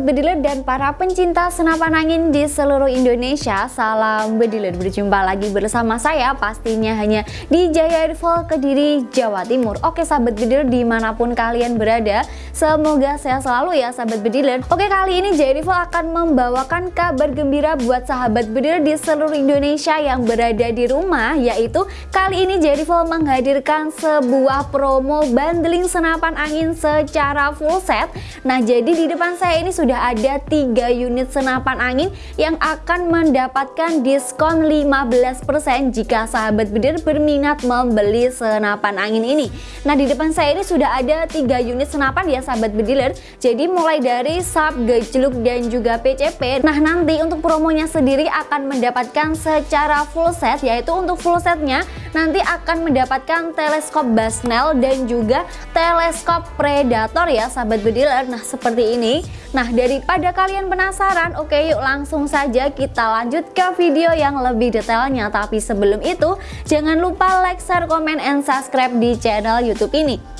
sahabat bediler dan para pencinta senapan angin di seluruh Indonesia Salam bediler, berjumpa lagi bersama saya pastinya hanya di Jaya Rival Kediri, Jawa Timur. Oke sahabat bediler di mana pun kalian berada Semoga sehat selalu ya sahabat bediler Oke kali ini Rival akan membawakan kabar gembira buat sahabat bediler di seluruh Indonesia yang berada di rumah Yaitu kali ini Rival menghadirkan sebuah promo bundling senapan angin secara full set. Nah jadi di depan saya ini sudah ada tiga unit senapan angin yang akan mendapatkan diskon 15% jika sahabat bedir berminat membeli senapan angin ini. Nah di depan saya ini sudah ada tiga unit senapan ya sahabat bediler. Jadi mulai dari sub, gejluk dan juga PCP Nah nanti untuk promonya sendiri akan mendapatkan secara full set yaitu untuk full setnya nanti akan mendapatkan teleskop Basnel dan juga teleskop Predator ya sahabat bediler. Nah seperti ini. Nah daripada kalian penasaran oke yuk langsung saja kita lanjut ke video yang lebih detailnya. Tapi sebelum itu jangan lupa like, share, komen, and subscribe di channel youtube ini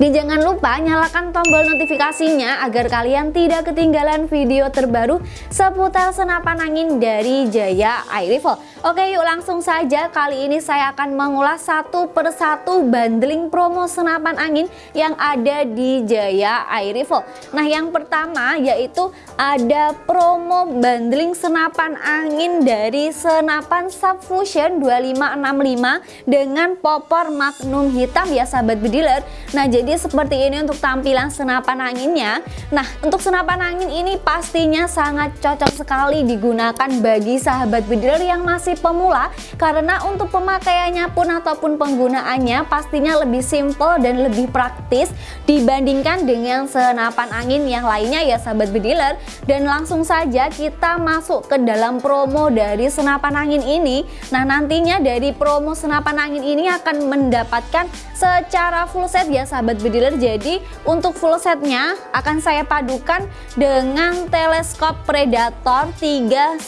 dan jangan lupa nyalakan tombol notifikasinya agar kalian tidak ketinggalan video terbaru seputar senapan angin dari Jaya Air Rifle. Oke yuk langsung saja kali ini saya akan mengulas satu persatu bundling promo senapan angin yang ada di Jaya Air Rifle. Nah yang pertama yaitu ada promo bundling senapan angin dari senapan Subfusion 2565 dengan popor magnum hitam ya sahabat bediler. Nah jadi seperti ini untuk tampilan senapan anginnya. Nah untuk senapan angin ini pastinya sangat cocok sekali digunakan bagi sahabat bediler yang masih pemula. Karena untuk pemakaiannya pun ataupun penggunaannya pastinya lebih simple dan lebih praktis Dibandingkan dengan senapan angin yang lainnya ya sahabat bediler Dan langsung saja kita masuk ke dalam promo dari senapan angin ini. Nah nantinya dari promo senapan angin ini akan mendapatkan secara full set ya sahabat bediler jadi untuk full setnya akan saya padukan dengan teleskop predator 39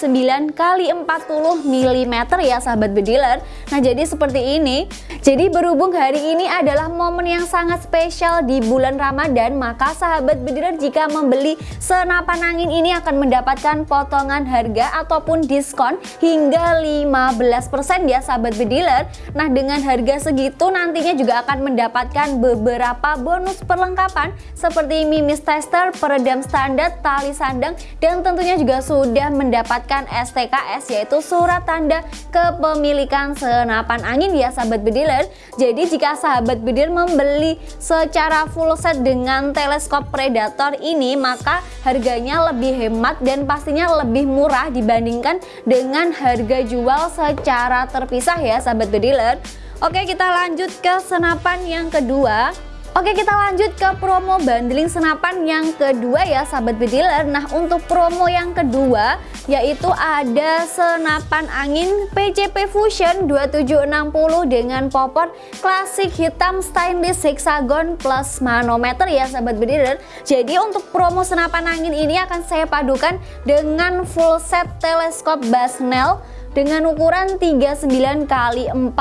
kali 40 mm ya sahabat bediler nah jadi seperti ini. Jadi berhubung hari ini adalah momen yang sangat spesial di bulan Ramadan maka sahabat bediler jika membeli senapan angin ini akan mendapatkan potongan harga ataupun diskon hingga 15% ya sahabat bediler nah dengan harga segitu nantinya juga akan mendapatkan beberapa bonus perlengkapan seperti mimis tester, peredam standar, tali sandang, dan tentunya juga sudah mendapatkan STKS yaitu surat tanda kepemilikan senapan angin ya sahabat bediler. Jadi jika sahabat bediler membeli secara full set dengan teleskop predator ini maka harganya lebih hemat dan pastinya lebih murah dibandingkan dengan harga jual secara terpisah ya sahabat bediler. Oke kita lanjut ke senapan yang kedua Oke kita lanjut ke promo bundling senapan yang kedua ya sahabat bediler. Nah untuk promo yang kedua yaitu ada senapan angin PCP Fusion 2760 dengan popor klasik hitam stainless hexagon plus manometer ya sahabat bediler. Jadi untuk promo senapan angin ini akan saya padukan dengan full set teleskop Basnel dengan ukuran 39 kali 40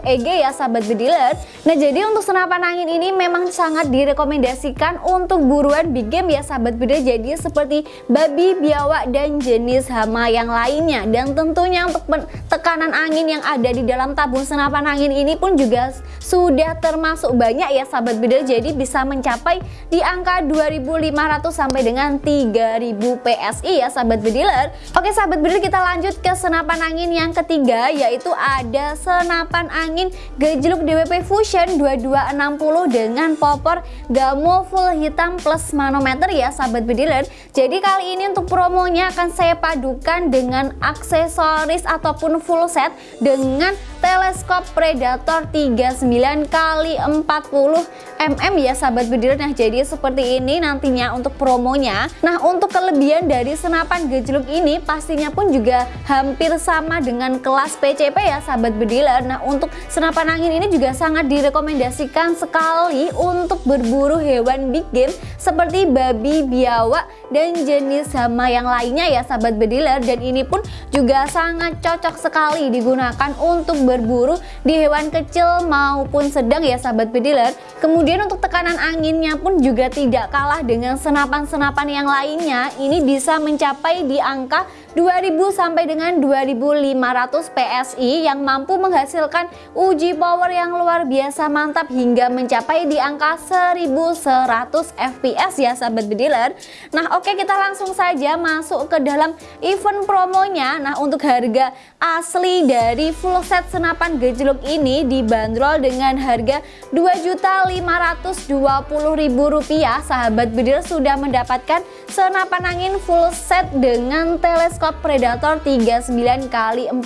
EG ya sahabat bediler Nah jadi untuk senapan angin ini memang sangat direkomendasikan untuk buruan big game ya sahabat bediler Jadi seperti babi, biawak dan jenis hama yang lainnya. Dan tentunya untuk tekanan angin yang ada di dalam tabung senapan angin ini pun juga sudah termasuk banyak ya sahabat bediler Jadi bisa mencapai di angka 2500 sampai dengan 3000 PSI ya sahabat bediler Oke sahabat bediler kita lanjut ke senapan angin yang ketiga yaitu ada senapan angin gejluk DWP Fusion 2260 dengan popor gamo full hitam plus manometer ya sahabat bediler jadi kali ini untuk promonya akan saya padukan dengan aksesoris ataupun full set dengan teleskop Predator 39 kali 40 mm. Ya sahabat bediler nah jadi seperti ini nantinya untuk promonya. Nah untuk kelebihan dari senapan gejluk ini pastinya pun juga hampir sama dengan kelas PCP ya sahabat bediler nah untuk senapan angin ini juga sangat direkomendasikan sekali untuk berburu hewan big game seperti babi, biawak dan jenis hama yang lainnya ya sahabat bediler dan ini pun juga sangat cocok sekali digunakan untuk berburu di hewan kecil maupun sedang ya sahabat bediler kemudian untuk tekanan anginnya pun juga tidak kalah dengan senapan-senapan yang lainnya. Ini bisa mencapai di angka 2000 sampai dengan 2500 PSI yang mampu menghasilkan uji power yang luar biasa mantap hingga mencapai di angka 1100 FPS ya sahabat bediler Nah oke kita langsung saja masuk ke dalam event promonya. Nah untuk harga asli dari full set senapan gejluk ini dibanderol dengan harga Rp2.520.000 sahabat bediler sudah mendapatkan senapan angin full set dengan teleskop teleskop Predator 39 kali 40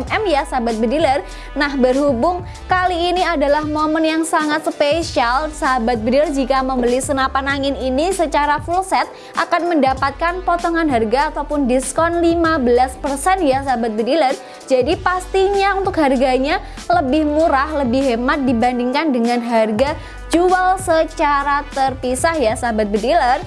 mm ya sahabat bediler. Nah berhubung kali ini adalah momen yang sangat spesial sahabat bediler jika membeli senapan angin ini secara full set akan mendapatkan potongan harga ataupun diskon 15% ya sahabat bediler. Jadi pastinya untuk harganya lebih murah lebih hemat dibandingkan dengan harga jual secara terpisah ya sahabat bediler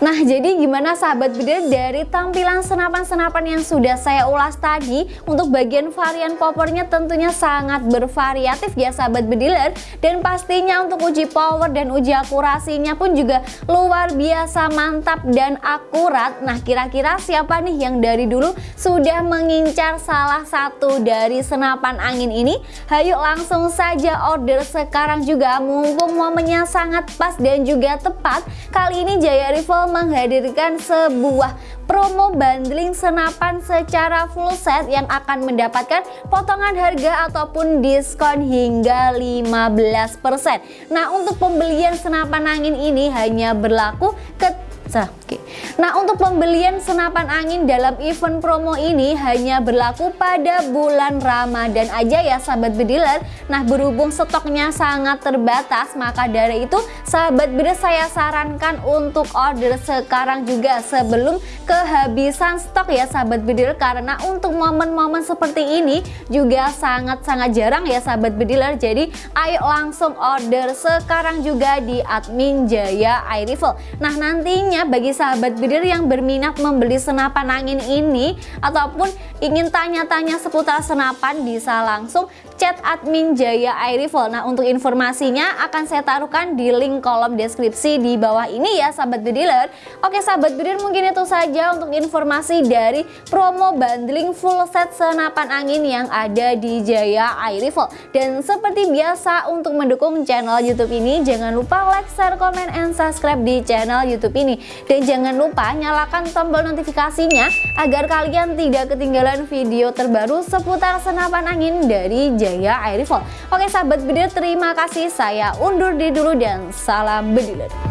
Nah jadi gimana sahabat bedil dari tampilan senapan-senapan yang sudah saya ulas tadi Untuk bagian varian powernya tentunya sangat bervariatif ya sahabat bediler. Dan pastinya untuk uji power dan uji akurasinya pun juga luar biasa mantap dan akurat. Nah kira-kira siapa nih yang dari dulu sudah mengincar salah satu dari senapan angin ini? Hayu langsung saja order sekarang juga. Mumpung momennya sangat pas dan juga tepat Kali ini Jaya Rifle menghadirkan sebuah promo bundling senapan secara full set yang akan mendapatkan potongan harga ataupun diskon hingga 15%. Nah, untuk pembelian senapan angin ini hanya berlaku ke Oke. Nah untuk pembelian senapan angin dalam event promo ini hanya berlaku pada bulan Ramadan aja ya sahabat bediler. Nah berhubung stoknya sangat terbatas maka dari itu sahabat bediler saya sarankan untuk order sekarang juga sebelum kehabisan stok ya sahabat bediler. Karena untuk momen-momen seperti ini juga sangat-sangat jarang ya sahabat bediler. Jadi ayo langsung order sekarang juga di admin Jaya Air Rifle. Nah nantinya bagi sahabat bidir yang berminat membeli senapan angin ini ataupun ingin tanya-tanya seputar senapan bisa langsung chat admin Jaya Air Rifle. Nah untuk informasinya akan saya taruhkan di link kolom deskripsi di bawah ini ya sahabat bediler. Oke sahabat bidir mungkin itu saja untuk informasi dari promo bundling full set senapan angin yang ada di Jaya Air Rifle. Dan seperti biasa untuk mendukung channel YouTube ini jangan lupa like, share, komen, and subscribe di channel YouTube ini. Dan jangan lupa nyalakan tombol notifikasinya agar kalian tidak ketinggalan video terbaru seputar senapan angin dari Jaya Air Rifle. Oke sahabat bediler terima kasih saya undur diri dulu dan salam bediler.